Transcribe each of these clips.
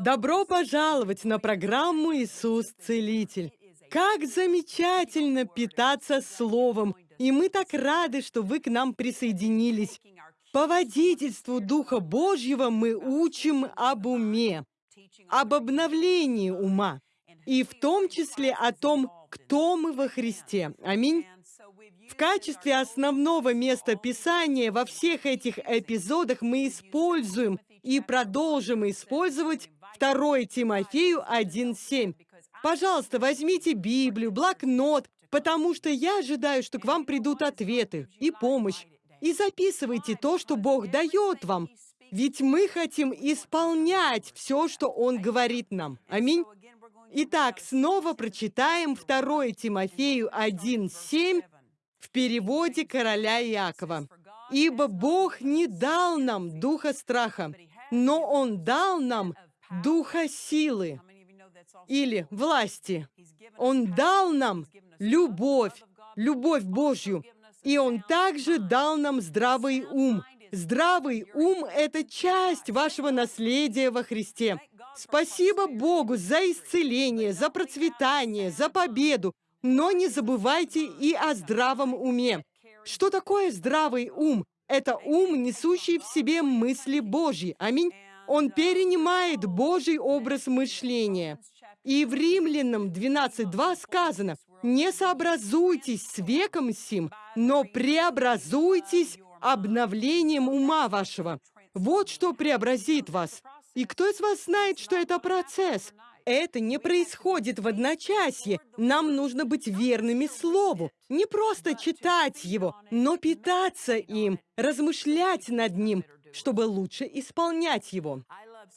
Добро пожаловать на программу «Иисус Целитель». Как замечательно питаться Словом, и мы так рады, что вы к нам присоединились. По водительству Духа Божьего мы учим об уме, об обновлении ума, и в том числе о том, кто мы во Христе. Аминь. В качестве основного места Писания во всех этих эпизодах мы используем и продолжим использовать 2 Тимофею 1.7. Пожалуйста, возьмите Библию, блокнот, потому что я ожидаю, что к вам придут ответы и помощь. И записывайте то, что Бог дает вам. Ведь мы хотим исполнять все, что Он говорит нам. Аминь. Итак, снова прочитаем 2 Тимофею 1.7 в переводе короля Иакова. «Ибо Бог не дал нам духа страха, но Он дал нам духа силы или власти. Он дал нам любовь, любовь Божью, и Он также дал нам здравый ум. Здравый ум – это часть вашего наследия во Христе. Спасибо Богу за исцеление, за процветание, за победу, но не забывайте и о здравом уме. Что такое здравый ум? Это ум, несущий в себе мысли Божьи. Аминь. Он перенимает Божий образ мышления. И в Римлянам 12.2 сказано, «Не сообразуйтесь с веком сим, но преобразуйтесь обновлением ума вашего». Вот что преобразит вас. И кто из вас знает, что это процесс? Это не происходит в одночасье. Нам нужно быть верными Слову. Не просто читать его, но питаться им, размышлять над ним, чтобы лучше исполнять его.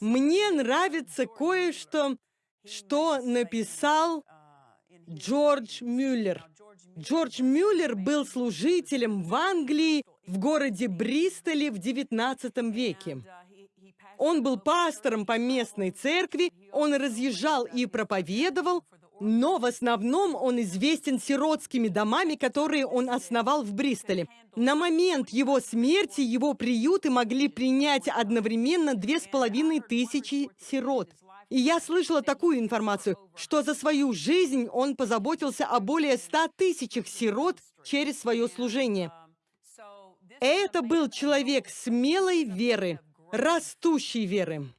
Мне нравится кое-что, что написал Джордж Мюллер. Джордж Мюллер был служителем в Англии в городе Бристоле в XIX веке. Он был пастором по местной церкви, он разъезжал и проповедовал, но в основном он известен сиротскими домами, которые он основал в Бристоле. На момент его смерти его приюты могли принять одновременно две с половиной тысячи сирот. И я слышала такую информацию, что за свою жизнь он позаботился о более ста тысячах сирот через свое служение. Это был человек смелой веры, растущей веры.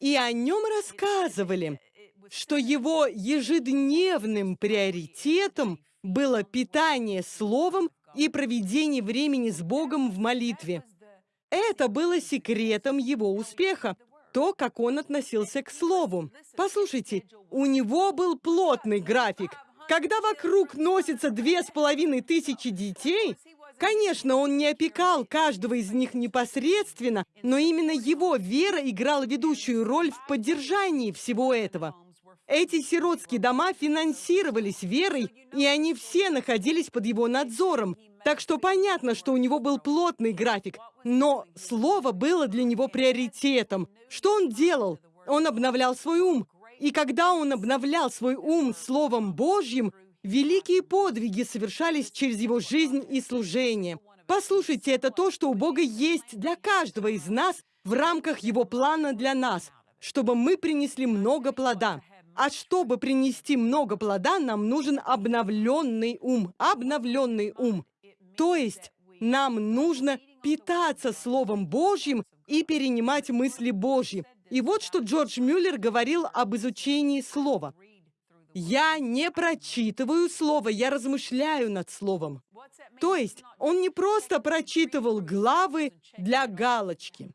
И о нем рассказывали, что его ежедневным приоритетом было питание словом и проведение времени с Богом в молитве. Это было секретом его успеха, то, как он относился к слову. Послушайте, у него был плотный график. Когда вокруг носится две с половиной тысячи детей, Конечно, он не опекал каждого из них непосредственно, но именно его вера играла ведущую роль в поддержании всего этого. Эти сиротские дома финансировались верой, и они все находились под его надзором. Так что понятно, что у него был плотный график, но слово было для него приоритетом. Что он делал? Он обновлял свой ум. И когда он обновлял свой ум Словом Божьим, Великие подвиги совершались через его жизнь и служение. Послушайте, это то, что у Бога есть для каждого из нас в рамках Его плана для нас, чтобы мы принесли много плода. А чтобы принести много плода, нам нужен обновленный ум. Обновленный ум. То есть нам нужно питаться Словом Божьим и перенимать мысли Божьи. И вот что Джордж Мюллер говорил об изучении Слова. Я не прочитываю слово, я размышляю над словом. То есть он не просто прочитывал главы для галочки.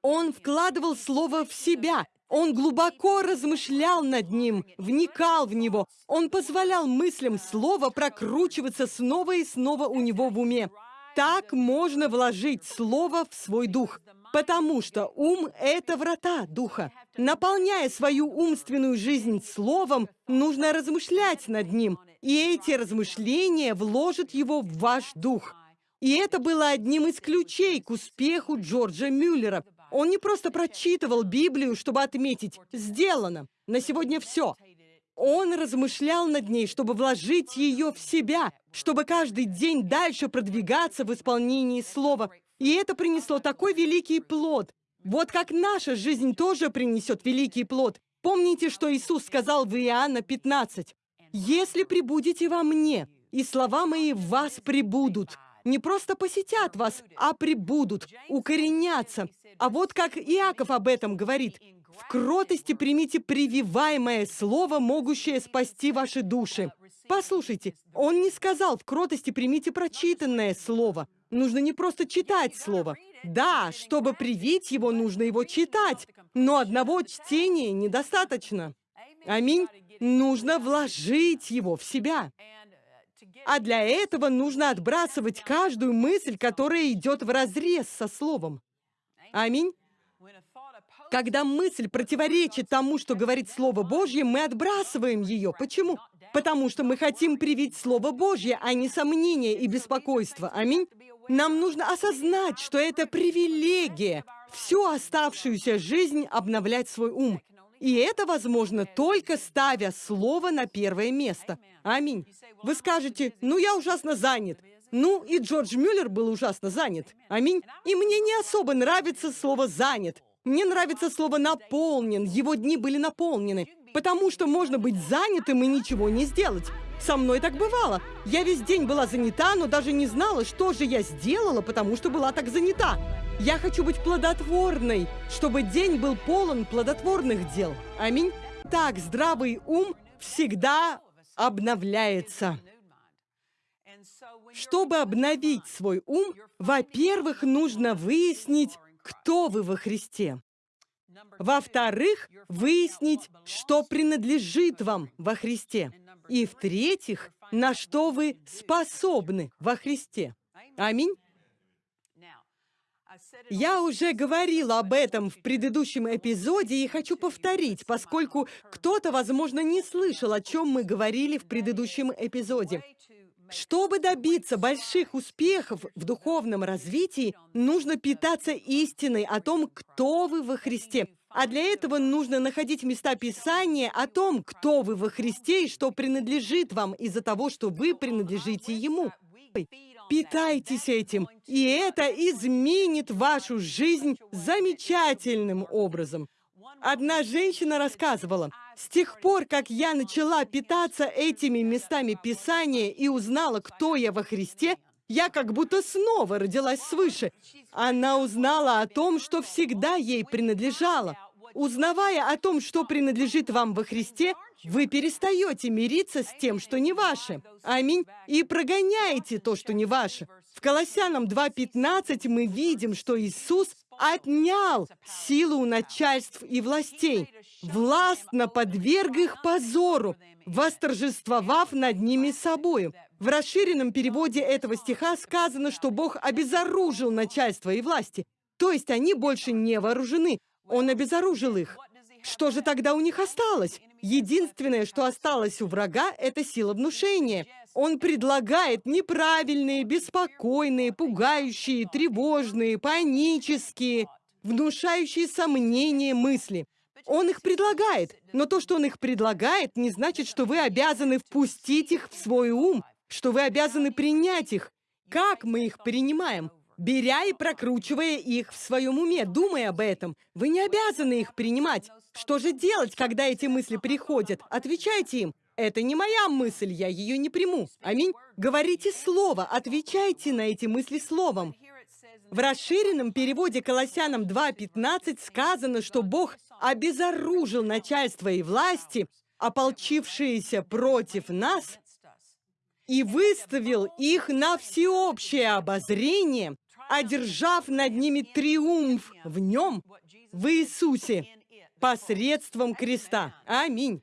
Он вкладывал слово в себя. Он глубоко размышлял над ним, вникал в него. Он позволял мыслям слова прокручиваться снова и снова у него в уме. Так можно вложить слово в свой дух потому что ум — это врата духа. Наполняя свою умственную жизнь словом, нужно размышлять над ним, и эти размышления вложат его в ваш дух. И это было одним из ключей к успеху Джорджа Мюллера. Он не просто прочитывал Библию, чтобы отметить «сделано», на сегодня все. Он размышлял над ней, чтобы вложить ее в себя, чтобы каждый день дальше продвигаться в исполнении слова, и это принесло такой великий плод. Вот как наша жизнь тоже принесет великий плод. Помните, что Иисус сказал в Иоанна 15? «Если прибудете во мне, и слова мои в вас прибудут». Не просто посетят вас, а прибудут, укоренятся. А вот как Иаков об этом говорит. «В кротости примите прививаемое слово, могущее спасти ваши души». Послушайте, он не сказал «в кротости примите прочитанное слово». Нужно не просто читать слово. Да, чтобы привить его, нужно его читать. Но одного чтения недостаточно. Аминь. Нужно вложить его в себя. А для этого нужно отбрасывать каждую мысль, которая идет вразрез со словом. Аминь. Когда мысль противоречит тому, что говорит Слово Божье, мы отбрасываем ее. Почему? Потому что мы хотим привить Слово Божье, а не сомнения и беспокойство. Аминь. Нам нужно осознать, что это привилегия всю оставшуюся жизнь обновлять свой ум. И это возможно только ставя Слово на первое место. Аминь. Вы скажете, ну я ужасно занят. Ну, и Джордж Мюллер был ужасно занят. Аминь. И мне не особо нравится слово «занят». Мне нравится слово «наполнен». Его дни были наполнены. Потому что можно быть занятым и ничего не сделать. Со мной так бывало. Я весь день была занята, но даже не знала, что же я сделала, потому что была так занята. Я хочу быть плодотворной, чтобы день был полон плодотворных дел. Аминь. Так, здравый ум всегда обновляется. Чтобы обновить свой ум, во-первых, нужно выяснить, кто вы во Христе. Во-вторых, выяснить, что принадлежит вам во Христе. И в-третьих, на что вы способны во Христе. Аминь. Я уже говорила об этом в предыдущем эпизоде и хочу повторить, поскольку кто-то, возможно, не слышал, о чем мы говорили в предыдущем эпизоде. Чтобы добиться больших успехов в духовном развитии, нужно питаться истиной о том, кто вы во Христе. А для этого нужно находить места Писания о том, кто вы во Христе и что принадлежит вам из-за того, что вы принадлежите Ему. Питайтесь этим, и это изменит вашу жизнь замечательным образом. Одна женщина рассказывала, с тех пор, как я начала питаться этими местами Писания и узнала, кто я во Христе, я как будто снова родилась свыше. Она узнала о том, что всегда ей принадлежало. Узнавая о том, что принадлежит вам во Христе, вы перестаете мириться с тем, что не ваше. Аминь. И прогоняете то, что не ваше. В Колоссянам 2.15 мы видим, что Иисус отнял силу у начальств и властей, властно подверг их позору, восторжествовав над ними собою. В расширенном переводе этого стиха сказано, что Бог обезоружил начальство и власти, то есть они больше не вооружены. Он обезоружил их. Что же тогда у них осталось? Единственное, что осталось у врага, это сила внушения. Он предлагает неправильные, беспокойные, пугающие, тревожные, панические, внушающие сомнения мысли. Он их предлагает, но то, что он их предлагает, не значит, что вы обязаны впустить их в свой ум, что вы обязаны принять их. Как мы их принимаем? Беря и прокручивая их в своем уме, думая об этом. Вы не обязаны их принимать. Что же делать, когда эти мысли приходят? Отвечайте им. Это не моя мысль, я ее не приму. Аминь. Говорите слово, отвечайте на эти мысли словом. В расширенном переводе Колоссянам 2.15 сказано, что Бог обезоружил начальство и власти, ополчившиеся против нас, и выставил их на всеобщее обозрение, одержав над ними триумф в нем, в Иисусе, посредством креста. Аминь.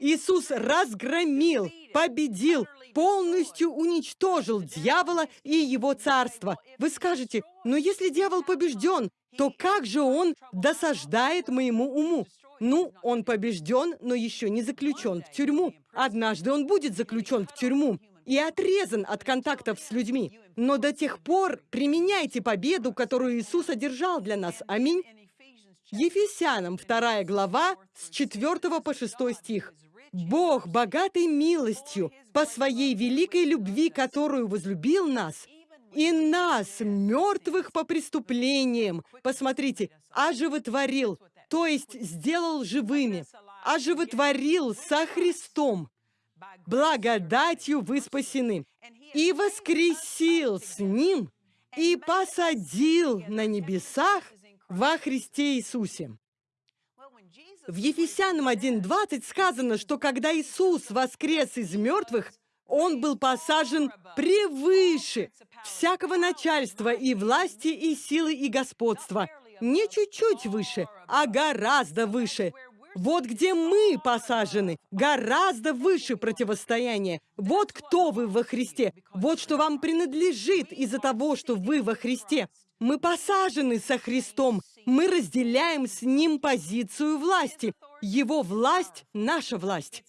Иисус разгромил, победил, полностью уничтожил дьявола и его царство. Вы скажете, но если дьявол побежден, то как же он досаждает моему уму? Ну, он побежден, но еще не заключен в тюрьму. Однажды он будет заключен в тюрьму и отрезан от контактов с людьми. Но до тех пор применяйте победу, которую Иисус одержал для нас. Аминь. Ефесянам 2 глава с 4 по 6 стих. «Бог, богатый милостью, по своей великой любви, которую возлюбил нас, и нас, мертвых по преступлениям, посмотрите, оживотворил, то есть сделал живыми, оживотворил со Христом. Благодатью вы спасены. И воскресил с Ним, и посадил на небесах во Христе Иисусе. В Ефесянам 1.20 сказано, что когда Иисус воскрес из мертвых, Он был посажен превыше всякого начальства и власти, и силы, и господства. Не чуть-чуть выше, а гораздо выше. Вот где мы посажены, гораздо выше противостояния. Вот кто вы во Христе. Вот что вам принадлежит из-за того, что вы во Христе. Мы посажены со Христом. Мы разделяем с Ним позицию власти. Его власть – наша власть.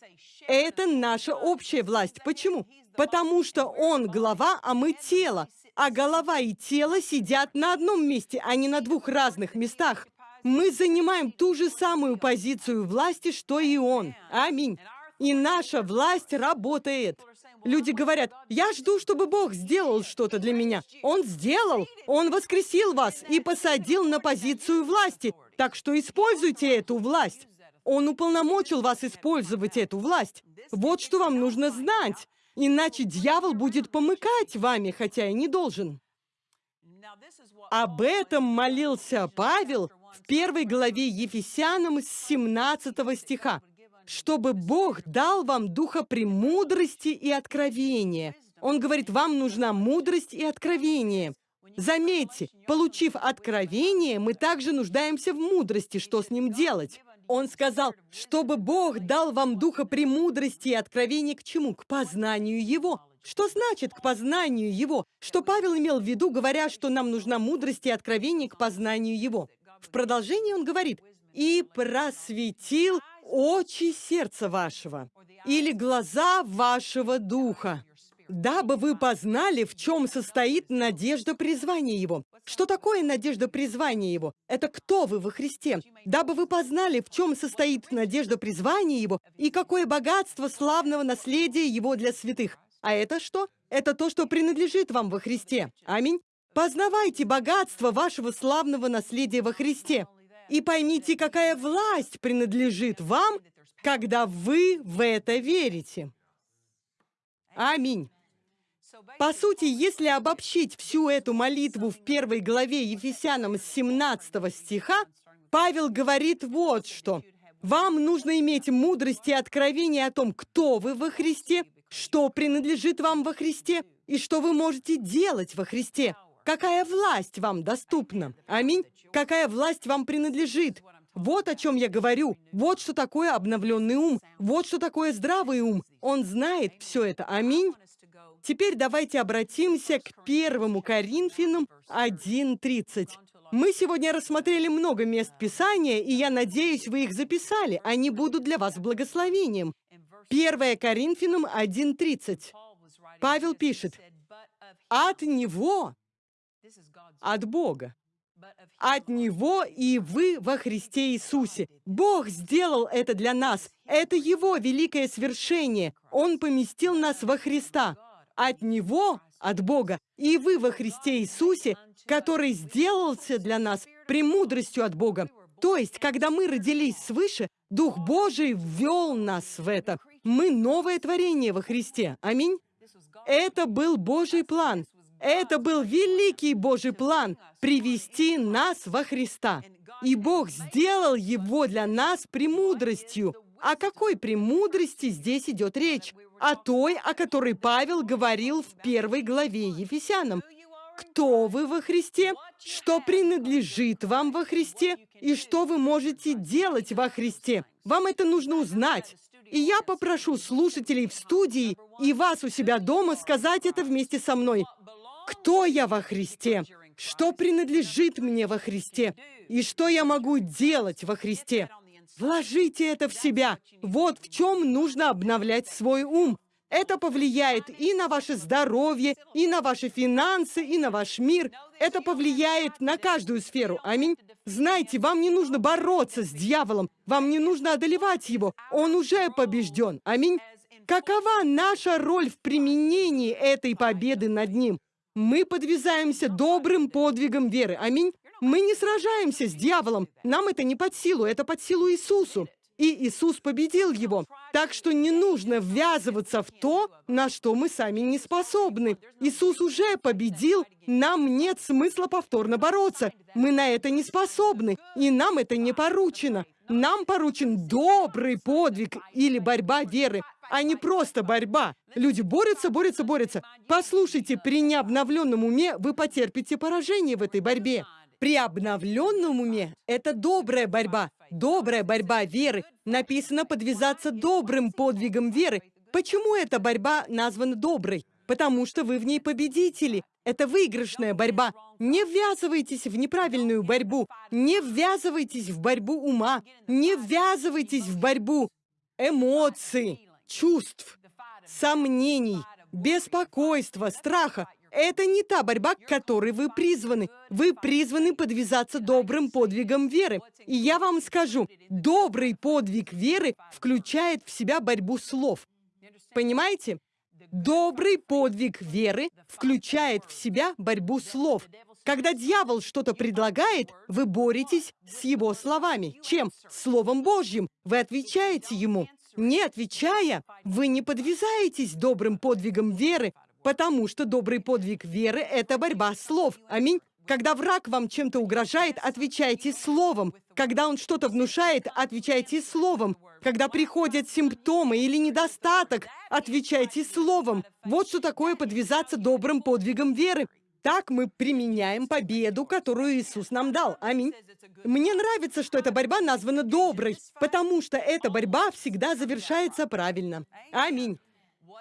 Это наша общая власть. Почему? Потому что Он глава, а мы тело. А голова и тело сидят на одном месте, а не на двух разных местах. Мы занимаем ту же самую позицию власти, что и Он. Аминь. И наша власть работает. Люди говорят, я жду, чтобы Бог сделал что-то для меня. Он сделал. Он воскресил вас и посадил на позицию власти. Так что используйте эту власть. Он уполномочил вас использовать эту власть. Вот что вам нужно знать. Иначе дьявол будет помыкать вами, хотя и не должен. Об этом молился Павел в первой главе Ефесянам с 17 стиха чтобы Бог дал вам духа премудрости и откровения. Он говорит, вам нужна мудрость и откровение. Заметьте, получив откровение, мы также нуждаемся в мудрости, что с ним делать. Он сказал, чтобы Бог дал вам духа премудрости и откровения к чему? К познанию Его. Что значит к познанию Его? Что Павел имел в виду, говоря, что нам нужна мудрость и откровение к познанию Его? В продолжении он говорит, «И просветил очи сердца вашего или глаза вашего духа, дабы вы познали, в чем состоит надежда призвания Его. Что такое надежда призвания Его? Это кто вы во Христе? Дабы вы познали, в чем состоит надежда призвания Его и какое богатство славного наследия Его для святых. А это что? Это то, что принадлежит вам во Христе. Аминь. Познавайте богатство вашего славного наследия во Христе и поймите, какая власть принадлежит вам, когда вы в это верите. Аминь. По сути, если обобщить всю эту молитву в первой главе Ефесянам с 17 стиха, Павел говорит вот что. Вам нужно иметь мудрость и откровение о том, кто вы во Христе, что принадлежит вам во Христе и что вы можете делать во Христе. Какая власть вам доступна? Аминь. Какая власть вам принадлежит? Вот о чем я говорю. Вот что такое обновленный ум. Вот что такое здравый ум. Он знает все это. Аминь. Теперь давайте обратимся к первому Коринфянам 1.30. Мы сегодня рассмотрели много мест Писания, и я надеюсь, вы их записали. Они будут для вас благословением. 1 Коринфянам 1.30. Павел пишет, «От Него, от Бога, от Него и вы во Христе Иисусе. Бог сделал это для нас. Это Его великое свершение. Он поместил нас во Христа. От Него, от Бога, и вы во Христе Иисусе, который сделался для нас премудростью от Бога. То есть, когда мы родились свыше, Дух Божий ввел нас в это. Мы новое творение во Христе. Аминь. Это был Божий план. Это был великий Божий план – привести нас во Христа. И Бог сделал его для нас премудростью. О какой премудрости здесь идет речь? О той, о которой Павел говорил в первой главе Ефесянам. Кто вы во Христе? Что принадлежит вам во Христе? И что вы можете делать во Христе? Вам это нужно узнать. И я попрошу слушателей в студии и вас у себя дома сказать это вместе со мной кто я во Христе, что принадлежит мне во Христе и что я могу делать во Христе. Вложите это в себя. Вот в чем нужно обновлять свой ум. Это повлияет и на ваше здоровье, и на ваши финансы, и на ваш мир. Это повлияет на каждую сферу. Аминь. Знайте, вам не нужно бороться с дьяволом. Вам не нужно одолевать его. Он уже побежден. Аминь. Какова наша роль в применении этой победы над ним? Мы подвязаемся добрым подвигом веры. Аминь. Мы не сражаемся с дьяволом. Нам это не под силу, это под силу Иисусу. И Иисус победил его. Так что не нужно ввязываться в то, на что мы сами не способны. Иисус уже победил, нам нет смысла повторно бороться. Мы на это не способны, и нам это не поручено. Нам поручен добрый подвиг или борьба веры, а не просто борьба. Люди борются, борются, борются. Послушайте, при необновленном уме вы потерпите поражение в этой борьбе. При обновленном уме это добрая борьба, добрая борьба веры. Написано подвязаться добрым подвигом веры. Почему эта борьба названа доброй? Потому что вы в ней победители. Это выигрышная борьба. Не ввязывайтесь в неправильную борьбу. Не ввязывайтесь в борьбу ума. Не ввязывайтесь в борьбу эмоций, чувств, сомнений, беспокойства, страха. Это не та борьба, к которой вы призваны. Вы призваны подвязаться добрым подвигом веры. И я вам скажу, добрый подвиг веры включает в себя борьбу слов. Понимаете? Добрый подвиг веры включает в себя борьбу слов. Когда дьявол что-то предлагает, вы боретесь с его словами. Чем? Словом Божьим. Вы отвечаете ему. Не отвечая, вы не подвязаетесь добрым подвигом веры, потому что добрый подвиг веры – это борьба слов. Аминь. Когда враг вам чем-то угрожает, отвечайте словом. Когда он что-то внушает, отвечайте словом. Когда приходят симптомы или недостаток, отвечайте словом. Вот что такое подвязаться добрым подвигом веры. Так мы применяем победу, которую Иисус нам дал. Аминь. Мне нравится, что эта борьба названа доброй, потому что эта борьба всегда завершается правильно. Аминь.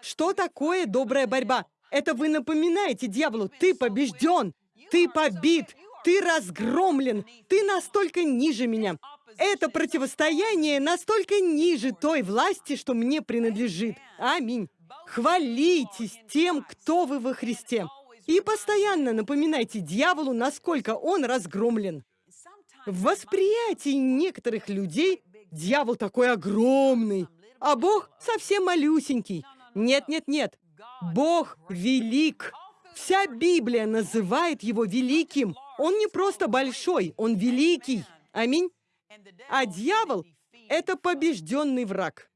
Что такое добрая борьба? Это вы напоминаете дьяволу, ты побежден. Ты побит, ты разгромлен, ты настолько ниже меня. Это противостояние настолько ниже той власти, что мне принадлежит. Аминь. Хвалитесь тем, кто вы во Христе. И постоянно напоминайте дьяволу, насколько он разгромлен. В восприятии некоторых людей дьявол такой огромный, а Бог совсем малюсенький. Нет, нет, нет. Бог велик. Вся Библия называет его великим. Он не просто большой, он великий. Аминь. А дьявол — это побежденный враг.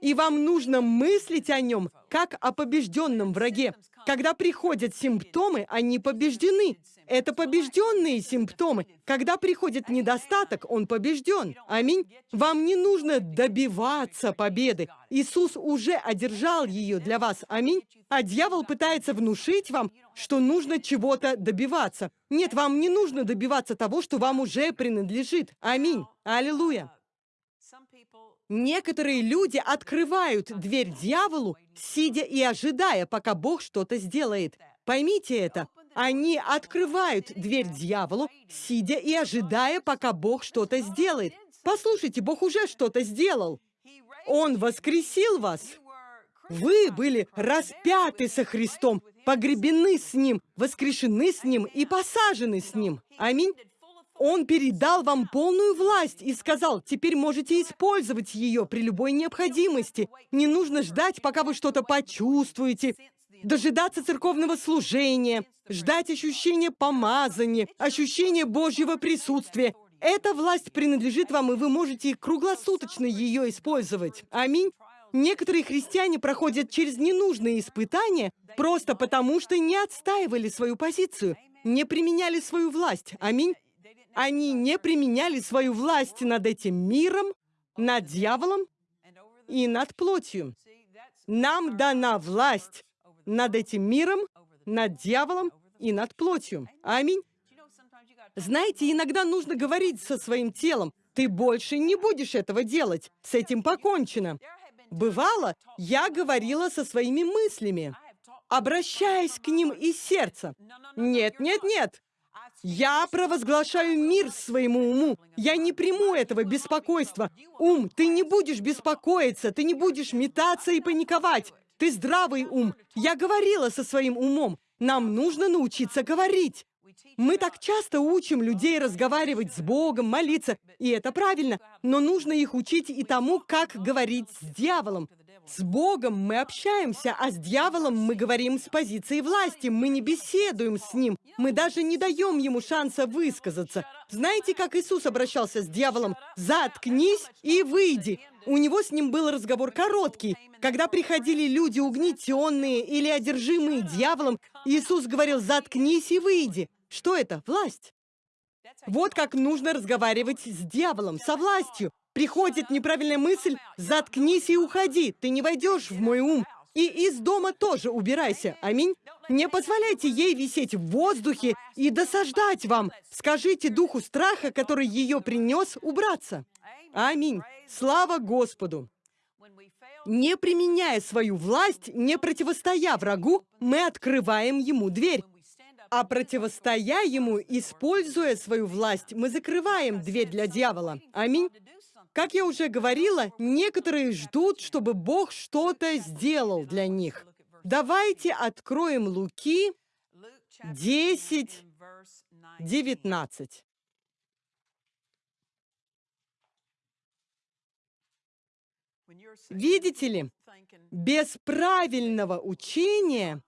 И вам нужно мыслить о нем, как о побежденном враге. Когда приходят симптомы, они побеждены. Это побежденные симптомы. Когда приходит недостаток, он побежден. Аминь. Вам не нужно добиваться победы. Иисус уже одержал ее для вас. Аминь. А дьявол пытается внушить вам, что нужно чего-то добиваться. Нет, вам не нужно добиваться того, что вам уже принадлежит. Аминь. Аллилуйя. Некоторые люди открывают дверь дьяволу, сидя и ожидая, пока Бог что-то сделает. Поймите это. Они открывают дверь дьяволу, сидя и ожидая, пока Бог что-то сделает. Послушайте, Бог уже что-то сделал. Он воскресил вас. Вы были распяты со Христом, погребены с Ним, воскрешены с Ним и посажены с Ним. Аминь. Он передал вам полную власть и сказал, теперь можете использовать ее при любой необходимости. Не нужно ждать, пока вы что-то почувствуете, дожидаться церковного служения, ждать ощущения помазания, ощущения Божьего присутствия. Эта власть принадлежит вам, и вы можете круглосуточно ее использовать. Аминь. Некоторые христиане проходят через ненужные испытания просто потому, что не отстаивали свою позицию, не применяли свою власть. Аминь. Они не применяли свою власть над этим миром, над дьяволом и над плотью. Нам дана власть над этим миром, над дьяволом и над плотью. Аминь. Знаете, иногда нужно говорить со своим телом. Ты больше не будешь этого делать. С этим покончено. Бывало, я говорила со своими мыслями, обращаясь к ним из сердца. Нет, нет, нет. Я провозглашаю мир своему уму. Я не приму этого беспокойства. Ум, ты не будешь беспокоиться, ты не будешь метаться и паниковать. Ты здравый ум. Я говорила со своим умом. Нам нужно научиться говорить. Мы так часто учим людей разговаривать с Богом, молиться, и это правильно, но нужно их учить и тому, как говорить с дьяволом. С Богом мы общаемся, а с дьяволом мы говорим с позиции власти. Мы не беседуем с ним. Мы даже не даем ему шанса высказаться. Знаете, как Иисус обращался с дьяволом? «Заткнись и выйди». У него с ним был разговор короткий. Когда приходили люди угнетенные или одержимые дьяволом, Иисус говорил «заткнись и выйди». Что это? Власть. Вот как нужно разговаривать с дьяволом, со властью. Приходит неправильная мысль, заткнись и уходи, ты не войдешь в мой ум. И из дома тоже убирайся. Аминь. Не позволяйте ей висеть в воздухе и досаждать вам. Скажите духу страха, который ее принес, убраться. Аминь. Слава Господу. Не применяя свою власть, не противостоя врагу, мы открываем ему дверь. А противостоя ему, используя свою власть, мы закрываем дверь для дьявола. Аминь. Как я уже говорила, некоторые ждут, чтобы Бог что-то сделал для них. Давайте откроем Луки 10, 19. Видите ли, без правильного учения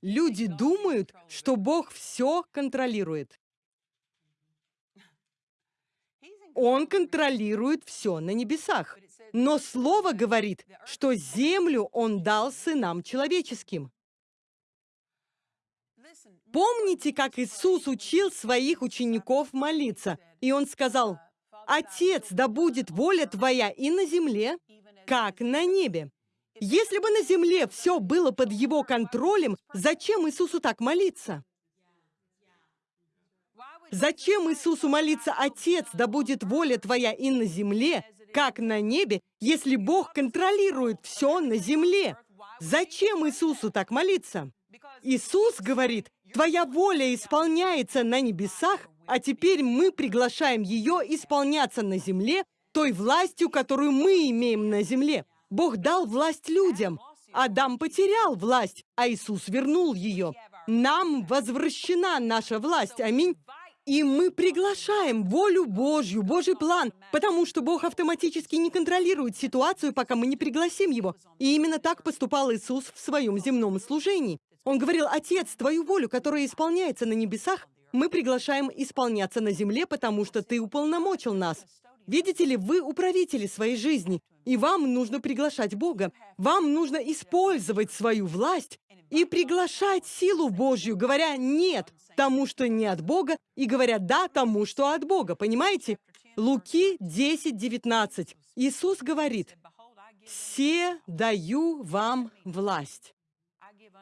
Люди думают, что Бог все контролирует. Он контролирует все на небесах. Но Слово говорит, что землю Он дал сынам человеческим. Помните, как Иисус учил своих учеников молиться? И Он сказал, «Отец, да будет воля Твоя и на земле, как на небе». Если бы на земле все было под его контролем, зачем Иисусу так молиться? Зачем Иисусу молиться, Отец, да будет воля Твоя и на земле, как на небе, если Бог контролирует все на земле? Зачем Иисусу так молиться? Иисус говорит, Твоя воля исполняется на небесах, а теперь мы приглашаем ее исполняться на земле той властью, которую мы имеем на земле. Бог дал власть людям. Адам потерял власть, а Иисус вернул ее. Нам возвращена наша власть. Аминь. И мы приглашаем волю Божью, Божий план, потому что Бог автоматически не контролирует ситуацию, пока мы не пригласим Его. И именно так поступал Иисус в своем земном служении. Он говорил, «Отец, Твою волю, которая исполняется на небесах, мы приглашаем исполняться на земле, потому что Ты уполномочил нас». Видите ли, вы управители своей жизни, и вам нужно приглашать Бога. Вам нужно использовать свою власть и приглашать силу Божью, говоря «нет» тому, что не от Бога, и говоря «да» тому, что от Бога. Понимаете? Луки 10, 19. Иисус говорит, «Все даю вам власть».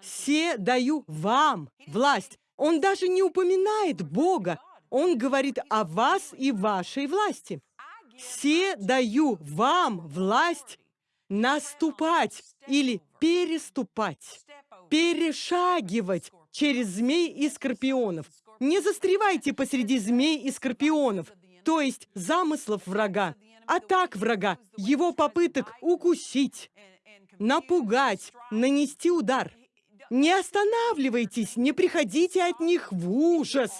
«Все даю вам власть». Он даже не упоминает Бога. Он говорит о вас и вашей власти. «Все даю вам власть наступать или переступать, перешагивать через змей и скорпионов. Не застревайте посреди змей и скорпионов, то есть замыслов врага, атак врага, его попыток укусить, напугать, нанести удар. Не останавливайтесь, не приходите от них в ужас.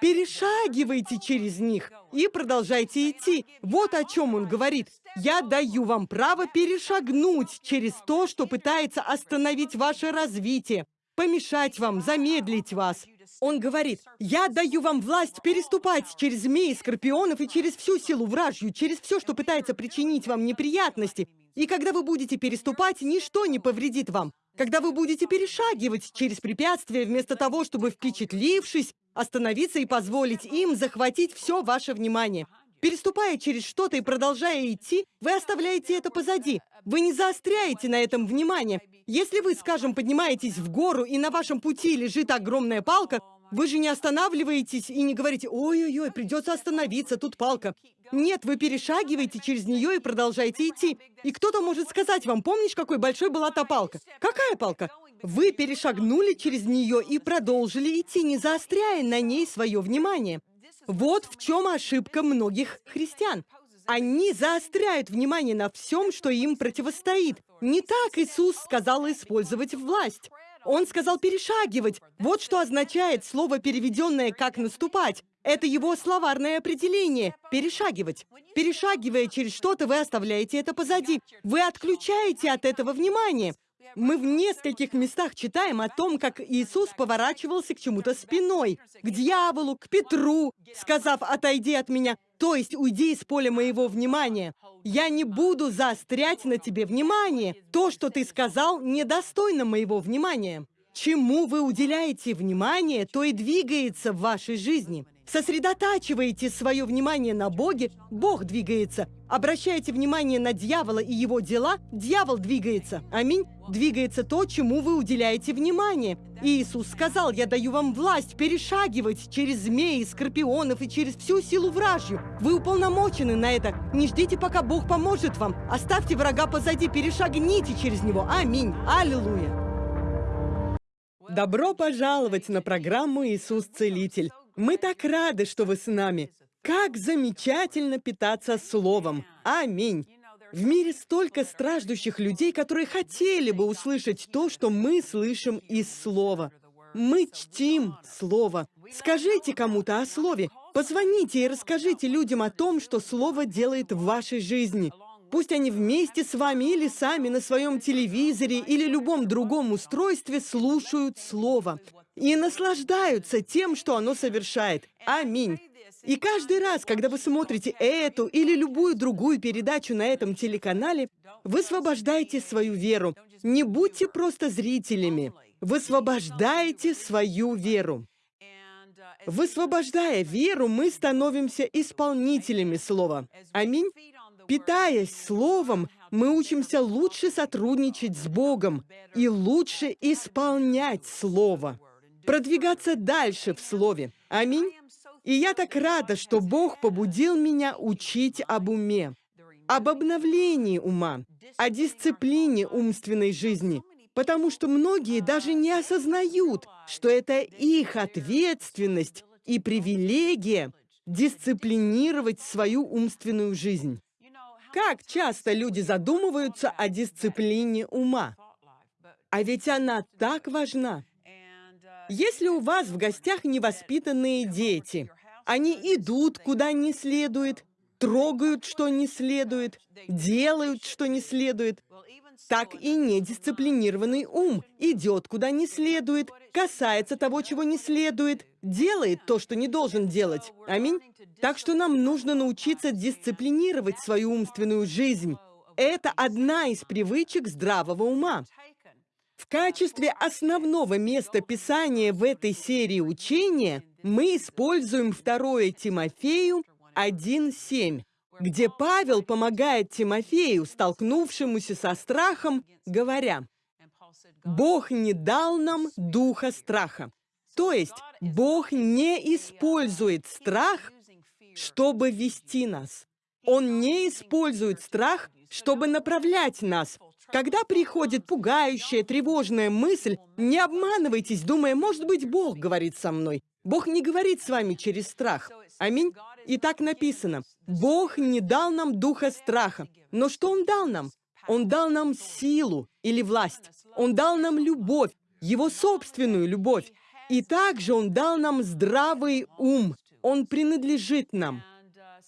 Перешагивайте через них и продолжайте идти. Вот о чем он говорит. Я даю вам право перешагнуть через то, что пытается остановить ваше развитие, помешать вам, замедлить вас. Он говорит, я даю вам власть переступать через змеи, скорпионов и через всю силу вражью, через все, что пытается причинить вам неприятности. И когда вы будете переступать, ничто не повредит вам. Когда вы будете перешагивать через препятствия, вместо того, чтобы, впечатлившись, остановиться и позволить им захватить все ваше внимание. Переступая через что-то и продолжая идти, вы оставляете это позади. Вы не заостряете на этом внимание. Если вы, скажем, поднимаетесь в гору, и на вашем пути лежит огромная палка, вы же не останавливаетесь и не говорите «Ой-ой-ой, придется остановиться, тут палка». Нет, вы перешагиваете через нее и продолжаете идти. И кто-то может сказать вам, помнишь, какой большой была та палка? Какая палка? Вы перешагнули через нее и продолжили идти, не заостряя на ней свое внимание. Вот в чем ошибка многих христиан. Они заостряют внимание на всем, что им противостоит. Не так Иисус сказал использовать власть. Он сказал перешагивать. Вот что означает слово, переведенное как «наступать». Это его словарное определение – перешагивать. Перешагивая через что-то, вы оставляете это позади. Вы отключаете от этого внимание. Мы в нескольких местах читаем о том, как Иисус поворачивался к чему-то спиной, к дьяволу, к Петру, сказав «отойди от меня», то есть уйди из поля моего внимания. Я не буду заострять на тебе внимание. То, что ты сказал, недостойно моего внимания. Чему вы уделяете внимание, то и двигается в вашей жизни. Сосредотачиваете свое внимание на Боге, Бог двигается. Обращаете внимание на дьявола и его дела, дьявол двигается. Аминь. Двигается то, чему вы уделяете внимание. Иисус сказал, я даю вам власть перешагивать через змеи, скорпионов и через всю силу вражью. Вы уполномочены на это. Не ждите, пока Бог поможет вам. Оставьте врага позади, перешагните через него. Аминь. Аллилуйя. Добро пожаловать на программу «Иисус Целитель». Мы так рады, что вы с нами. Как замечательно питаться Словом. Аминь. В мире столько страждущих людей, которые хотели бы услышать то, что мы слышим из Слова. Мы чтим Слово. Скажите кому-то о Слове. Позвоните и расскажите людям о том, что Слово делает в вашей жизни. Пусть они вместе с вами или сами на своем телевизоре или любом другом устройстве слушают Слово и наслаждаются тем, что оно совершает. Аминь. И каждый раз, когда вы смотрите эту или любую другую передачу на этом телеканале, высвобождайте свою веру. Не будьте просто зрителями. Высвобождайте свою веру. Высвобождая веру, мы становимся исполнителями Слова. Аминь. Питаясь Словом, мы учимся лучше сотрудничать с Богом и лучше исполнять Слово продвигаться дальше в Слове. Аминь. И я так рада, что Бог побудил меня учить об уме, об обновлении ума, о дисциплине умственной жизни, потому что многие даже не осознают, что это их ответственность и привилегия дисциплинировать свою умственную жизнь. Как часто люди задумываются о дисциплине ума? А ведь она так важна. Если у вас в гостях невоспитанные дети, они идут куда не следует, трогают, что не следует, делают, что не следует, так и недисциплинированный ум идет куда не следует, касается того, чего не следует, делает то, что не должен делать. Аминь. Так что нам нужно научиться дисциплинировать свою умственную жизнь. Это одна из привычек здравого ума. В качестве основного места Писания в этой серии учения мы используем 2 Тимофею 1.7, где Павел помогает Тимофею, столкнувшемуся со страхом, говоря, «Бог не дал нам духа страха». То есть Бог не использует страх, чтобы вести нас. Он не использует страх, чтобы направлять нас, когда приходит пугающая, тревожная мысль, не обманывайтесь, думая, может быть, Бог говорит со мной. Бог не говорит с вами через страх. Аминь. И так написано. Бог не дал нам духа страха. Но что Он дал нам? Он дал нам силу или власть. Он дал нам любовь, Его собственную любовь. И также Он дал нам здравый ум. Он принадлежит нам.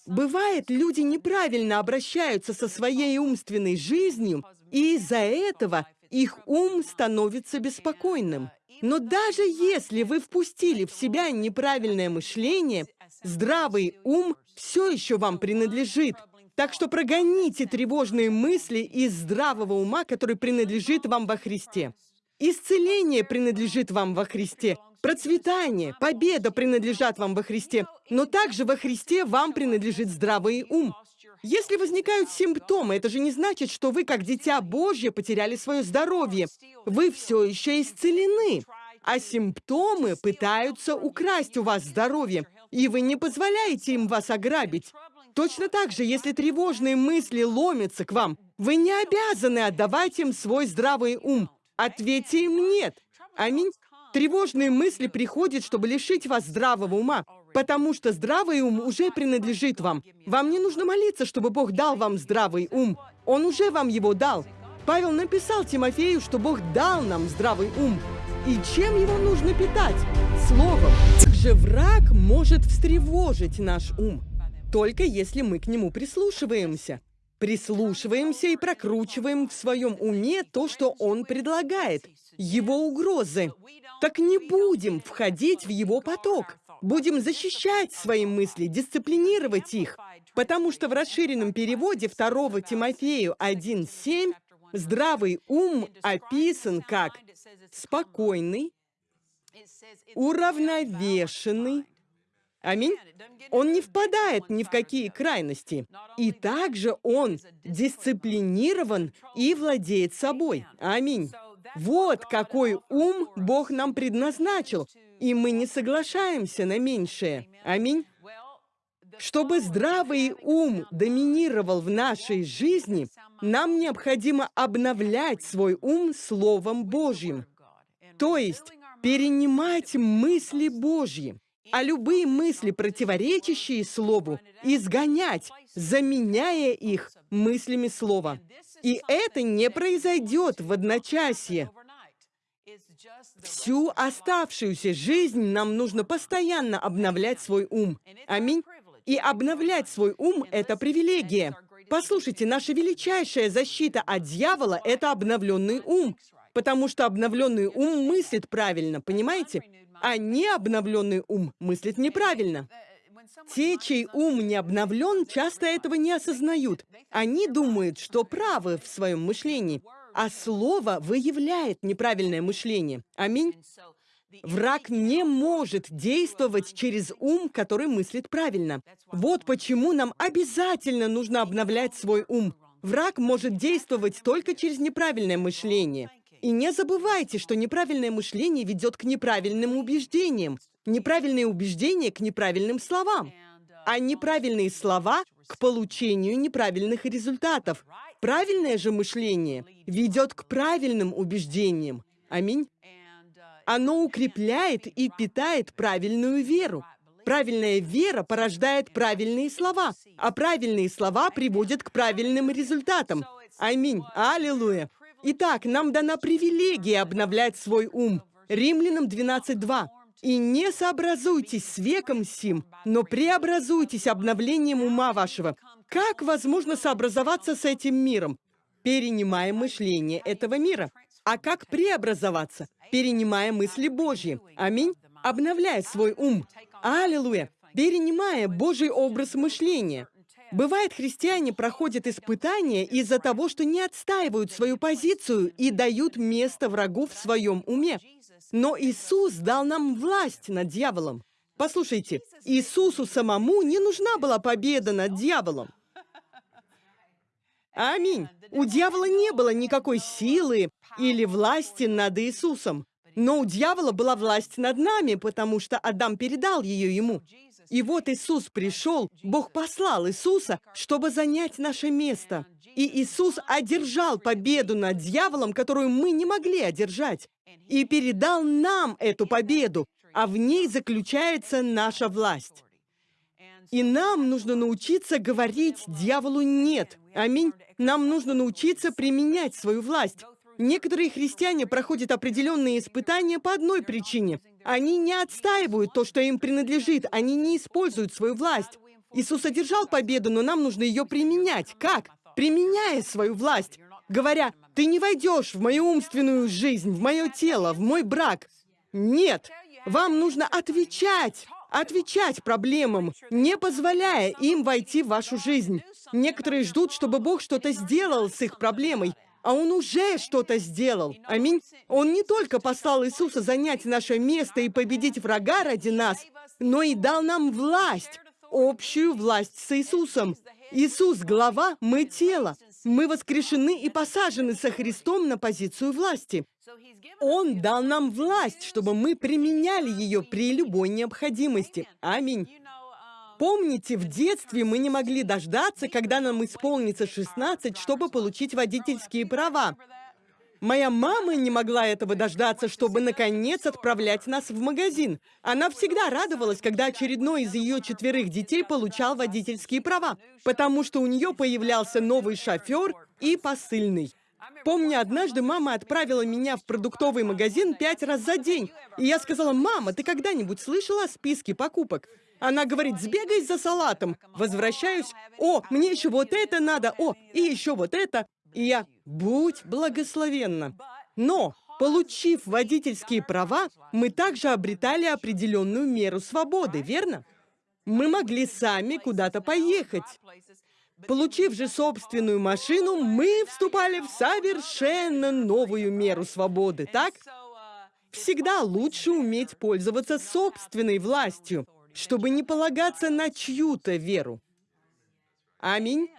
Бывает, люди неправильно обращаются со своей умственной жизнью, и из-за этого их ум становится беспокойным. Но даже если вы впустили в себя неправильное мышление, здравый ум все еще вам принадлежит. Так что прогоните тревожные мысли из здравого ума, который принадлежит вам во Христе. Исцеление принадлежит вам во Христе. Процветание, победа принадлежат вам во Христе, но также во Христе вам принадлежит здравый ум. Если возникают симптомы, это же не значит, что вы, как дитя Божье, потеряли свое здоровье. Вы все еще исцелены. А симптомы пытаются украсть у вас здоровье, и вы не позволяете им вас ограбить. Точно так же, если тревожные мысли ломятся к вам, вы не обязаны отдавать им свой здравый ум. Ответьте им «нет». Аминь. Тревожные мысли приходят, чтобы лишить вас здравого ума, потому что здравый ум уже принадлежит вам. Вам не нужно молиться, чтобы Бог дал вам здравый ум. Он уже вам его дал. Павел написал Тимофею, что Бог дал нам здравый ум. И чем его нужно питать? Словом. Также враг может встревожить наш ум, только если мы к нему прислушиваемся. Прислушиваемся и прокручиваем в своем уме то, что он предлагает, его угрозы. Так не будем входить в его поток. Будем защищать свои мысли, дисциплинировать их. Потому что в расширенном переводе 2 Тимофею 1.7 здравый ум описан как спокойный, уравновешенный. Аминь. Он не впадает ни в какие крайности. И также он дисциплинирован и владеет собой. Аминь. Вот какой ум Бог нам предназначил, и мы не соглашаемся на меньшее. Аминь. Чтобы здравый ум доминировал в нашей жизни, нам необходимо обновлять свой ум Словом Божьим. То есть перенимать мысли Божьи, а любые мысли, противоречащие Слову, изгонять, заменяя их мыслями Слова. И это не произойдет в одночасье. Всю оставшуюся жизнь нам нужно постоянно обновлять свой ум. Аминь. И обновлять свой ум — это привилегия. Послушайте, наша величайшая защита от дьявола — это обновленный ум. Потому что обновленный ум мыслит правильно, понимаете? А не обновленный ум мыслит неправильно. Те, чей ум не обновлен, часто этого не осознают. Они думают, что правы в своем мышлении, а слово выявляет неправильное мышление. Аминь. Враг не может действовать через ум, который мыслит правильно. Вот почему нам обязательно нужно обновлять свой ум. Враг может действовать только через неправильное мышление. И не забывайте, что неправильное мышление ведет к неправильным убеждениям, неправильные убеждения к неправильным словам, а неправильные слова к получению неправильных результатов. Правильное же мышление ведет к правильным убеждениям. Аминь. Оно укрепляет и питает правильную веру. Правильная вера порождает правильные слова, а правильные слова приводят к правильным результатам. Аминь. Аллилуйя. Итак, нам дана привилегия обновлять свой ум. Римлянам 12.2. «И не сообразуйтесь с веком сим, но преобразуйтесь обновлением ума вашего». Как возможно сообразоваться с этим миром? Перенимая мышление этого мира. А как преобразоваться? Перенимая мысли Божьи. Аминь. Обновляя свой ум. Аллилуйя. Перенимая Божий образ мышления. Бывает, христиане проходят испытания из-за того, что не отстаивают свою позицию и дают место врагу в своем уме. Но Иисус дал нам власть над дьяволом. Послушайте, Иисусу самому не нужна была победа над дьяволом. Аминь. У дьявола не было никакой силы или власти над Иисусом. Но у дьявола была власть над нами, потому что Адам передал ее ему. И вот Иисус пришел, Бог послал Иисуса, чтобы занять наше место. И Иисус одержал победу над дьяволом, которую мы не могли одержать, и передал нам эту победу, а в ней заключается наша власть. И нам нужно научиться говорить дьяволу «нет». Аминь. Нам нужно научиться применять свою власть. Некоторые христиане проходят определенные испытания по одной причине. Они не отстаивают то, что им принадлежит, они не используют свою власть. Иисус одержал победу, но нам нужно ее применять. Как? Применяя свою власть. Говоря, ты не войдешь в мою умственную жизнь, в мое тело, в мой брак. Нет, вам нужно отвечать отвечать проблемам, не позволяя им войти в вашу жизнь. Некоторые ждут, чтобы Бог что-то сделал с их проблемой, а Он уже что-то сделал. Аминь. Он не только послал Иисуса занять наше место и победить врага ради нас, но и дал нам власть, общую власть с Иисусом. Иисус — глава, мы — тело. Мы воскрешены и посажены со Христом на позицию власти. Он дал нам власть, чтобы мы применяли ее при любой необходимости. Аминь. Помните, в детстве мы не могли дождаться, когда нам исполнится 16, чтобы получить водительские права. Моя мама не могла этого дождаться, чтобы, наконец, отправлять нас в магазин. Она всегда радовалась, когда очередной из ее четверых детей получал водительские права, потому что у нее появлялся новый шофер и посыльный. Помню, однажды мама отправила меня в продуктовый магазин пять раз за день. И я сказала, мама, ты когда-нибудь слышала о списке покупок? Она говорит, сбегай за салатом. Возвращаюсь, о, мне еще вот это надо, о, и еще вот это. И я, будь благословенна. Но, получив водительские права, мы также обретали определенную меру свободы, верно? Мы могли сами куда-то поехать. Получив же собственную машину, мы вступали в совершенно новую меру свободы, так? Всегда лучше уметь пользоваться собственной властью, чтобы не полагаться на чью-то веру. Аминь.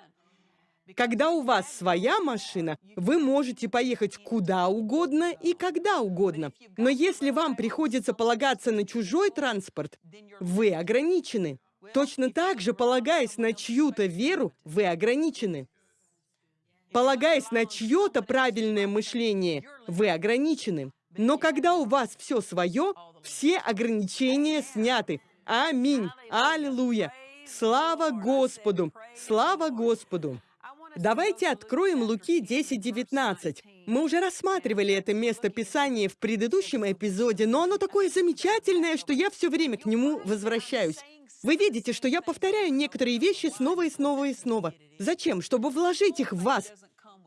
Когда у вас своя машина, вы можете поехать куда угодно и когда угодно. Но если вам приходится полагаться на чужой транспорт, вы ограничены. Точно так же, полагаясь на чью-то веру, вы ограничены. Полагаясь на чье-то правильное мышление, вы ограничены. Но когда у вас все свое, все ограничения сняты. Аминь. Аллилуйя. Слава Господу. Слава Господу. Давайте откроем Луки 10.19. Мы уже рассматривали это место Писания в предыдущем эпизоде, но оно такое замечательное, что я все время к нему возвращаюсь. Вы видите, что я повторяю некоторые вещи снова и снова и снова. Зачем? Чтобы вложить их в вас.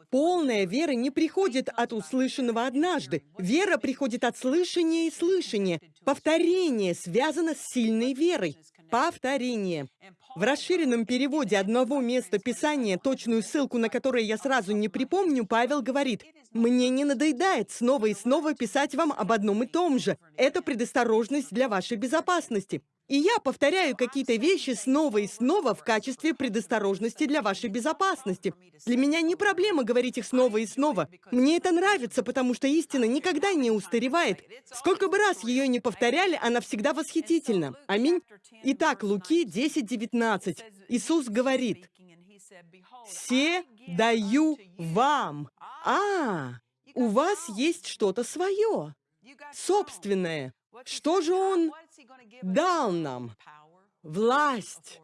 Полная вера не приходит от услышанного однажды. Вера приходит от слышания и слышания. Повторение связано с сильной верой. Повторение. В расширенном переводе одного места Писания, точную ссылку на которое я сразу не припомню, Павел говорит, «Мне не надоедает снова и снова писать вам об одном и том же. Это предосторожность для вашей безопасности. И я повторяю какие-то вещи снова и снова в качестве предосторожности для вашей безопасности. Для меня не проблема говорить их снова и снова. Мне это нравится, потому что истина никогда не устаревает. Сколько бы раз ее не повторяли, она всегда восхитительна. Аминь. Итак, Луки 10.19. Иисус говорит, «Се даю вам». А, у вас есть что-то свое, собственное. Что же Он дал нам власть.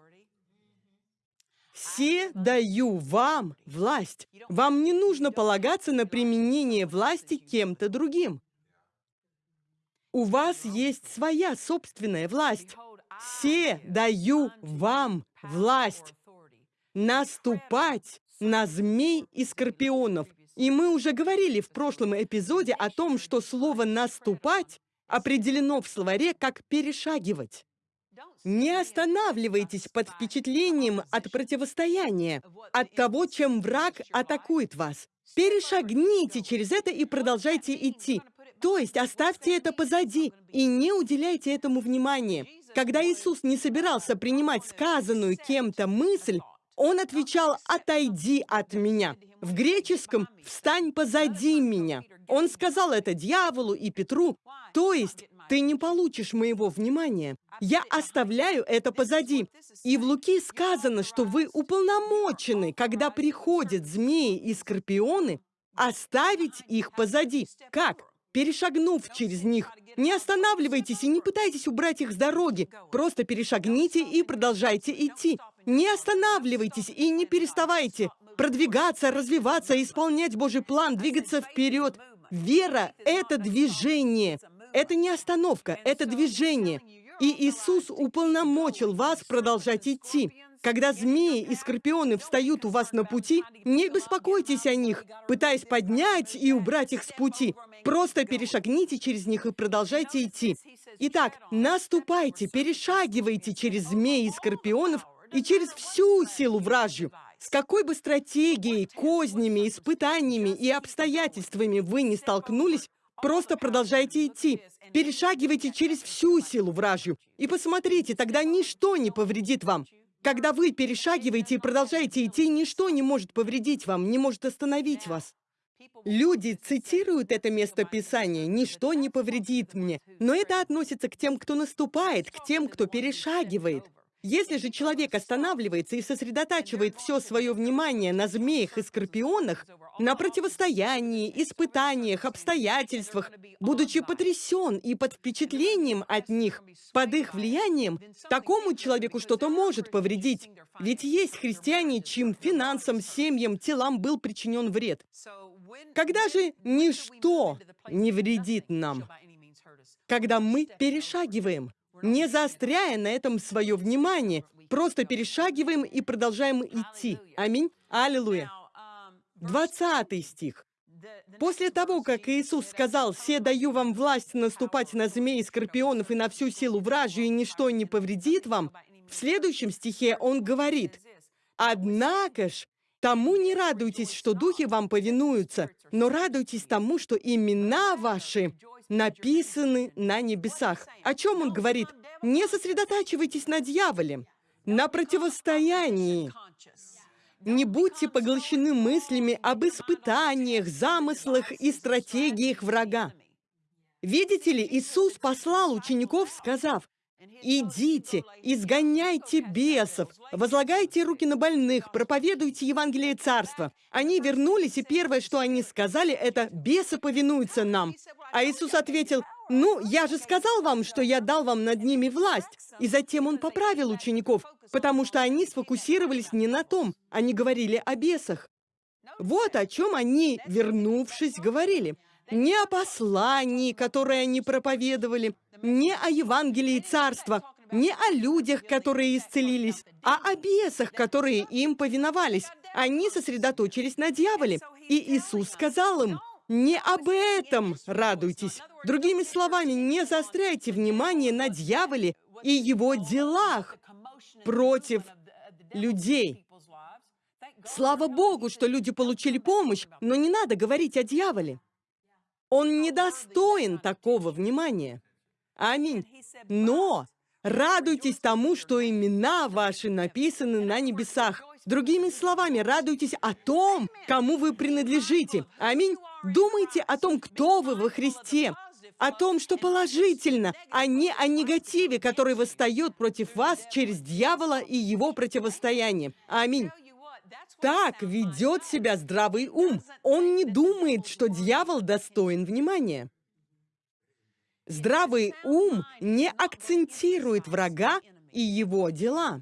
Все даю вам власть. Вам не нужно полагаться на применение власти кем-то другим. У вас есть своя собственная власть. Все даю вам власть наступать на змей и скорпионов. И мы уже говорили в прошлом эпизоде о том, что слово «наступать» определено в словаре как «перешагивать». Не останавливайтесь под впечатлением от противостояния, от того, чем враг атакует вас. Перешагните через это и продолжайте идти. То есть оставьте это позади и не уделяйте этому внимания. Когда Иисус не собирался принимать сказанную кем-то мысль, Он отвечал «отойди от меня». В греческом «встань позади меня». Он сказал это дьяволу и Петру, то есть ты не получишь моего внимания. Я оставляю это позади. И в Луки сказано, что вы уполномочены, когда приходят змеи и скорпионы, оставить их позади. Как? Перешагнув через них. Не останавливайтесь и не пытайтесь убрать их с дороги. Просто перешагните и продолжайте идти. Не останавливайтесь и не переставайте. Продвигаться, развиваться, исполнять Божий план, двигаться вперед. Вера — это движение. Это не остановка, это движение. И Иисус уполномочил вас продолжать идти. Когда змеи и скорпионы встают у вас на пути, не беспокойтесь о них, пытаясь поднять и убрать их с пути. Просто перешагните через них и продолжайте идти. Итак, наступайте, перешагивайте через змеи и скорпионов и через всю силу вражью. С какой бы стратегией, кознями, испытаниями и обстоятельствами вы не столкнулись, просто продолжайте идти. Перешагивайте через всю силу вражью. И посмотрите, тогда ничто не повредит вам. Когда вы перешагиваете и продолжаете идти, ничто не может повредить вам, не может остановить вас. Люди цитируют это место Писания «Ничто не повредит мне». Но это относится к тем, кто наступает, к тем, кто перешагивает. Если же человек останавливается и сосредотачивает все свое внимание на змеях и скорпионах, на противостоянии, испытаниях, обстоятельствах, будучи потрясен и под впечатлением от них, под их влиянием, такому человеку что-то может повредить. Ведь есть христиане, чьим финансам, семьям, телам был причинен вред. Когда же ничто не вредит нам? Когда мы перешагиваем, не заостряя на этом свое внимание, просто перешагиваем и продолжаем идти. Аминь. Аллилуйя. 20 стих. После того, как Иисус сказал, «Се даю вам власть наступать на змей, скорпионов и на всю силу вражью, и ничто не повредит вам», в следующем стихе Он говорит, «Однако ж, тому не радуйтесь, что духи вам повинуются, но радуйтесь тому, что имена ваши написаны на небесах». О чем Он говорит? Не сосредотачивайтесь на дьяволе, на противостоянии, не будьте поглощены мыслями об испытаниях, замыслах и стратегиях врага. Видите ли, Иисус послал учеников, сказав, «Идите, изгоняйте бесов, возлагайте руки на больных, проповедуйте Евангелие Царства». Они вернулись, и первое, что они сказали, это «бесы повинуются нам». А Иисус ответил, «Ну, я же сказал вам, что я дал вам над ними власть». И затем Он поправил учеников, потому что они сфокусировались не на том, они говорили о бесах. Вот о чем они, вернувшись, говорили. Не о послании, которое они проповедовали, не о Евангелии Царства, не о людях, которые исцелились, а о бесах, которые им повиновались. Они сосредоточились на дьяволе. И Иисус сказал им, не об этом радуйтесь. Другими словами, не заостряйте внимание на дьяволе и его делах против людей. Слава Богу, что люди получили помощь, но не надо говорить о дьяволе. Он недостоин такого внимания. Аминь. Но радуйтесь тому, что имена ваши написаны на небесах. Другими словами, радуйтесь о том, кому вы принадлежите. Аминь. Думайте о том, кто вы во Христе, о том, что положительно, а не о негативе, который восстает против вас через дьявола и его противостояние. Аминь. Так ведет себя здравый ум. Он не думает, что дьявол достоин внимания. Здравый ум не акцентирует врага и его дела.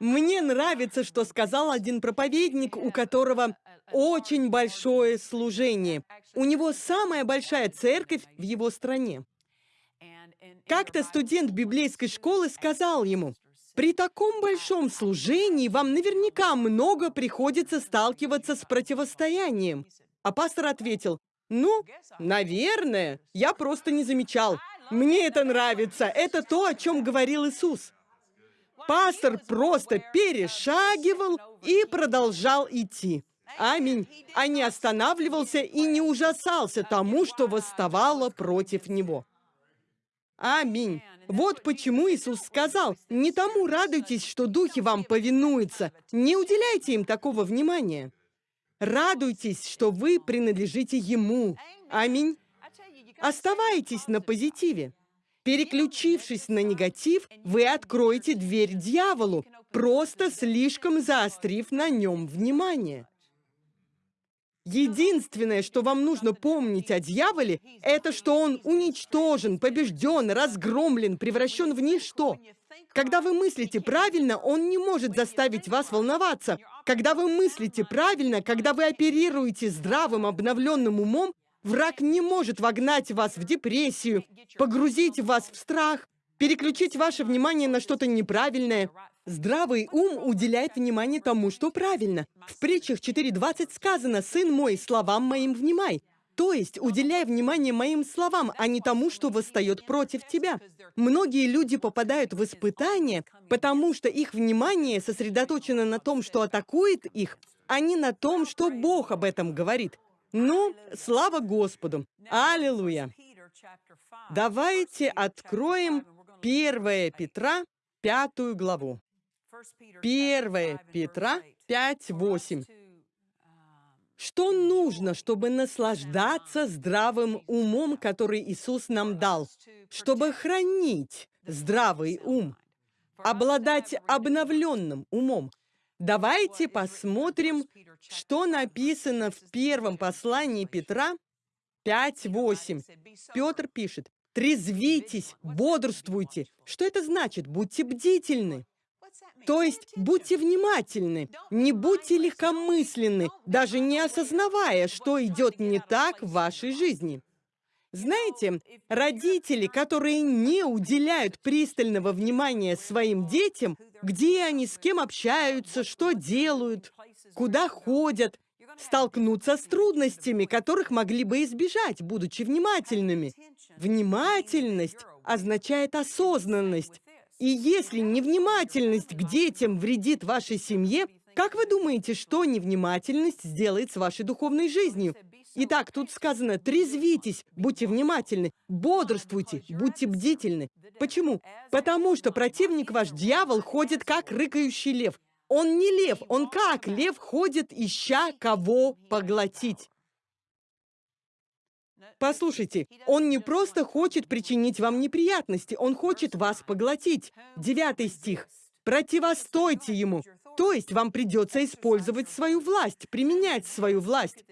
Мне нравится, что сказал один проповедник, у которого очень большое служение. У него самая большая церковь в его стране. Как-то студент библейской школы сказал ему, «При таком большом служении вам наверняка много приходится сталкиваться с противостоянием». А пастор ответил, «Ну, наверное, я просто не замечал. Мне это нравится, это то, о чем говорил Иисус». Пастор просто перешагивал и продолжал идти. Аминь. А не останавливался и не ужасался тому, что восставало против него. Аминь. Вот почему Иисус сказал, не тому радуйтесь, что духи вам повинуются. Не уделяйте им такого внимания. Радуйтесь, что вы принадлежите Ему. Аминь. Оставайтесь на позитиве. Переключившись на негатив, вы откроете дверь дьяволу, просто слишком заострив на нем внимание. Единственное, что вам нужно помнить о дьяволе, это что он уничтожен, побежден, разгромлен, превращен в ничто. Когда вы мыслите правильно, он не может заставить вас волноваться. Когда вы мыслите правильно, когда вы оперируете здравым, обновленным умом, враг не может вогнать вас в депрессию, погрузить вас в страх, переключить ваше внимание на что-то неправильное. Здравый ум уделяет внимание тому, что правильно. В притчах 4.20 сказано «Сын мой, словам моим внимай». То есть, уделяй внимание моим словам, а не тому, что восстает против тебя. Многие люди попадают в испытания, потому что их внимание сосредоточено на том, что атакует их, а не на том, что Бог об этом говорит. Ну, слава Господу! Аллилуйя! Давайте откроем 1 Петра, пятую главу. 1 Петра 5.8. Что нужно, чтобы наслаждаться здравым умом, который Иисус нам дал? Чтобы хранить здравый ум, обладать обновленным умом. Давайте посмотрим, что написано в первом послании Петра 5.8. Петр пишет, «Трезвитесь, бодрствуйте». Что это значит? Будьте бдительны. То есть будьте внимательны, не будьте легкомысленны, даже не осознавая, что идет не так в вашей жизни. Знаете, родители, которые не уделяют пристального внимания своим детям, где они, с кем общаются, что делают, куда ходят, столкнутся с трудностями, которых могли бы избежать, будучи внимательными. Внимательность означает осознанность. И если невнимательность к детям вредит вашей семье, как вы думаете, что невнимательность сделает с вашей духовной жизнью? Итак, тут сказано, трезвитесь, будьте внимательны, бодрствуйте, будьте бдительны. Почему? Потому что противник ваш, дьявол, ходит как рыкающий лев. Он не лев, он как лев ходит, ища кого поглотить. Послушайте, он не просто хочет причинить вам неприятности, он хочет вас поглотить. Девятый стих. Противостойте ему. То есть вам придется использовать свою власть, применять свою власть.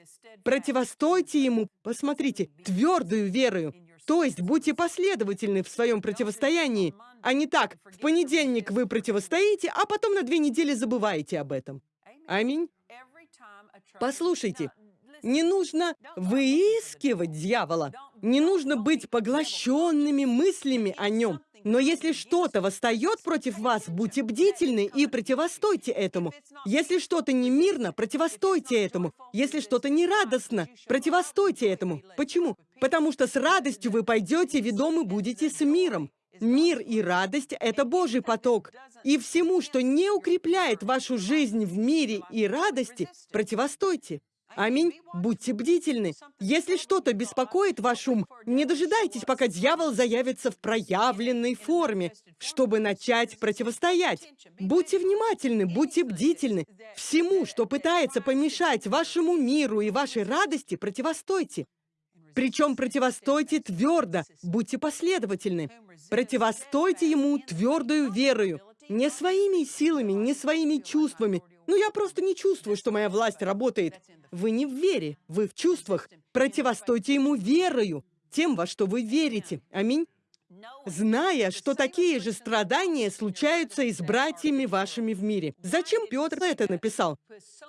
Противостойте ему, посмотрите, твердую верою. То есть будьте последовательны в своем противостоянии, а не так, в понедельник вы противостоите, а потом на две недели забываете об этом. Аминь. Послушайте, не нужно выискивать дьявола, не нужно быть поглощенными мыслями о нем. Но если что-то восстает против вас, будьте бдительны и противостойте этому. Если что-то не мирно, противостойте этому. Если что-то не радостно, противостойте этому. Почему? Потому что с радостью вы пойдете, ведомы будете с миром. Мир и радость – это Божий поток. И всему, что не укрепляет вашу жизнь в мире и радости, противостойте. Аминь. Будьте бдительны. Если что-то беспокоит ваш ум, не дожидайтесь, пока дьявол заявится в проявленной форме, чтобы начать противостоять. Будьте внимательны, будьте бдительны. Всему, что пытается помешать вашему миру и вашей радости, противостойте. Причем противостойте твердо, будьте последовательны. Противостойте ему твердую верою, не своими силами, не своими чувствами, ну, я просто не чувствую, что моя власть работает. Вы не в вере, вы в чувствах. Противостойте ему верою, тем, во что вы верите. Аминь. Зная, что такие же страдания случаются и с братьями вашими в мире. Зачем Петр это написал?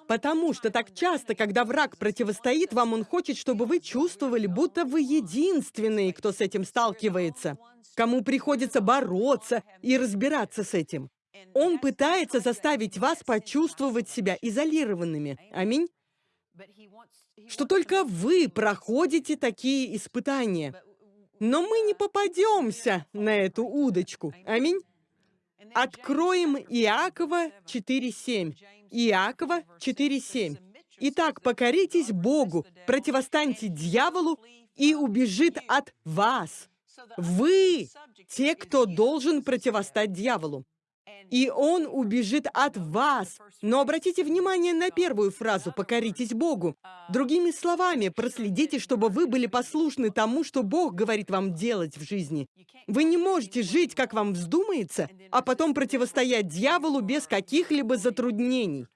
Потому что так часто, когда враг противостоит вам, он хочет, чтобы вы чувствовали, будто вы единственные, кто с этим сталкивается, кому приходится бороться и разбираться с этим. Он пытается заставить вас почувствовать себя изолированными. Аминь. Что только вы проходите такие испытания. Но мы не попадемся на эту удочку. Аминь. Откроем Иакова 4.7. Иакова 4.7. Итак, покоритесь Богу, противостаньте дьяволу, и убежит от вас. Вы те, кто должен противостать дьяволу и он убежит от вас. Но обратите внимание на первую фразу «покоритесь Богу». Другими словами, проследите, чтобы вы были послушны тому, что Бог говорит вам делать в жизни. Вы не можете жить, как вам вздумается, а потом противостоять дьяволу без каких-либо затруднений.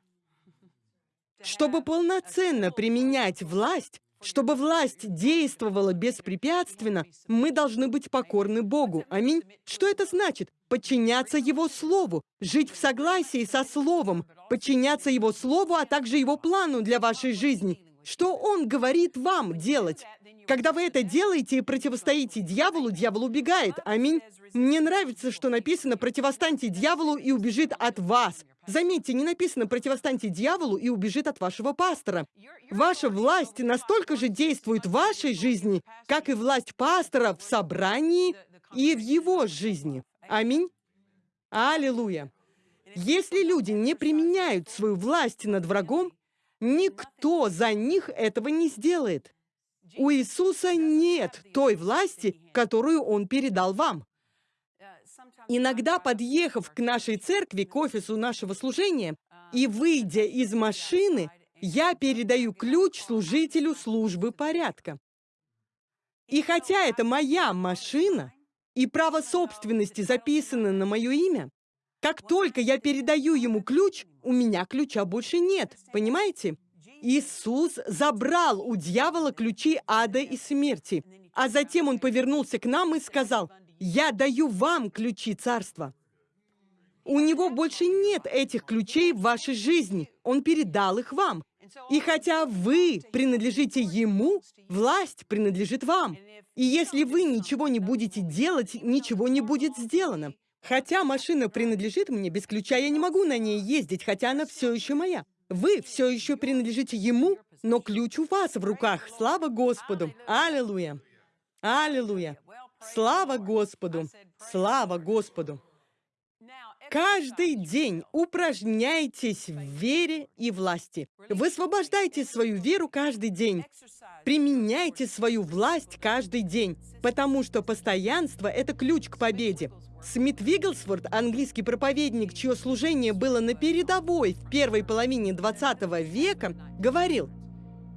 Чтобы полноценно применять власть, чтобы власть действовала беспрепятственно, мы должны быть покорны Богу. Аминь. Что это значит? Подчиняться Его Слову, жить в согласии со Словом, подчиняться Его Слову, а также Его плану для вашей жизни. Что Он говорит вам делать? Когда вы это делаете и противостоите дьяволу, дьявол убегает. Аминь. Мне нравится, что написано «противостаньте дьяволу и убежит от вас». Заметьте, не написано «противостаньте дьяволу и убежит от вашего пастора». Ваша власть настолько же действует в вашей жизни, как и власть пастора в собрании и в его жизни. Аминь. Аллилуйя. Если люди не применяют свою власть над врагом, никто за них этого не сделает. У Иисуса нет той власти, которую Он передал вам. Иногда, подъехав к нашей церкви, к офису нашего служения, и выйдя из машины, я передаю ключ служителю службы порядка. И хотя это моя машина, и право собственности записано на мое имя, как только я передаю ему ключ, у меня ключа больше нет, понимаете? Иисус забрал у дьявола ключи ада и смерти, а затем он повернулся к нам и сказал, «Я даю вам ключи царства». У него больше нет этих ключей в вашей жизни. Он передал их вам. И хотя вы принадлежите ему, власть принадлежит вам. И если вы ничего не будете делать, ничего не будет сделано. Хотя машина принадлежит мне, без ключа я не могу на ней ездить, хотя она все еще моя. Вы все еще принадлежите ему, но ключ у вас в руках. Слава Господу! Аллилуйя! Аллилуйя! Слава Господу! Слава Господу! Каждый день упражняйтесь в вере и власти. Высвобождайте свою веру каждый день. Применяйте свою власть каждый день, потому что постоянство — это ключ к победе. Смит Вигглсворт, английский проповедник, чье служение было на передовой в первой половине 20 века, говорил,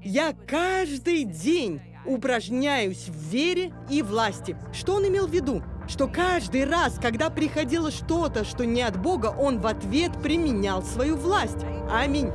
«Я каждый день упражняюсь в вере и власти». Что он имел в виду? Что каждый раз, когда приходило что-то, что не от Бога, он в ответ применял свою власть. Аминь.